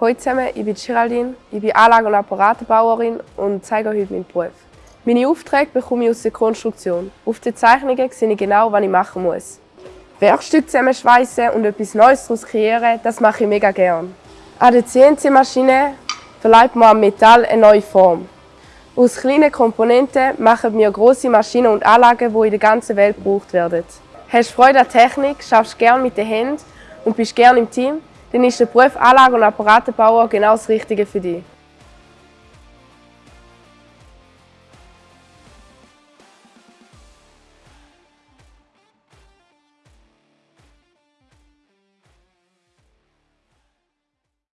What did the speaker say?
Hallo zusammen, ich bin Geraldine, ich bin Anlage- und Apparatenbauerin und zeige euch heute meinen Beruf. Meine Aufträge bekomme ich aus der Konstruktion. Auf den Zeichnungen sehe ich genau, was ich machen muss. Werkstücke zusammenschweißen und etwas Neues daraus kreieren, das mache ich mega gern. An der CNC-Maschine verleiht man am Metall eine neue Form. Aus kleinen Komponenten machen wir große Maschinen und Anlagen, die in der ganzen Welt gebraucht werden. Hast Freude an Technik, schaffst gerne mit den Händen und bist gerne im Team, dann ist der Beruf Anlage- und Apparatenbauer genau das Richtige für dich.